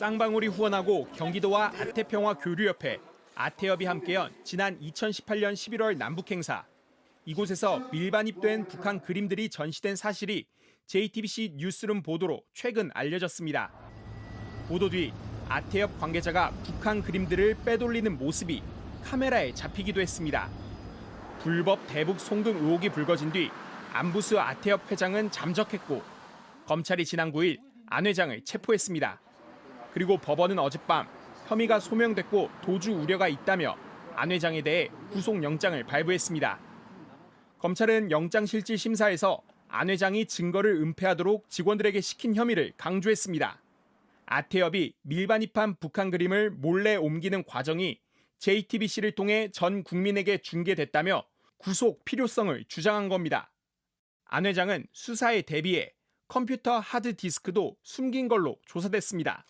쌍방울이 후원하고 경기도와 아태평화 교류협회, 아태협이 함께한 지난 2018년 11월 남북 행사. 이곳에서 밀반입된 북한 그림들이 전시된 사실이 JTBC 뉴스룸 보도로 최근 알려졌습니다. 보도 뒤 아태협 관계자가 북한 그림들을 빼돌리는 모습이 카메라에 잡히기도 했습니다. 불법 대북 송금 의혹이 불거진 뒤 안부수 아태협 회장은 잠적했고 검찰이 지난 9일 안 회장을 체포했습니다. 그리고 법원은 어젯밤 혐의가 소명됐고 도주 우려가 있다며 안 회장에 대해 구속영장을 발부했습니다. 검찰은 영장실질심사에서 안 회장이 증거를 은폐하도록 직원들에게 시킨 혐의를 강조했습니다. 아태협이 밀반입한 북한 그림을 몰래 옮기는 과정이 JTBC를 통해 전 국민에게 중계됐다며 구속 필요성을 주장한 겁니다. 안 회장은 수사에 대비해 컴퓨터 하드디스크도 숨긴 걸로 조사됐습니다.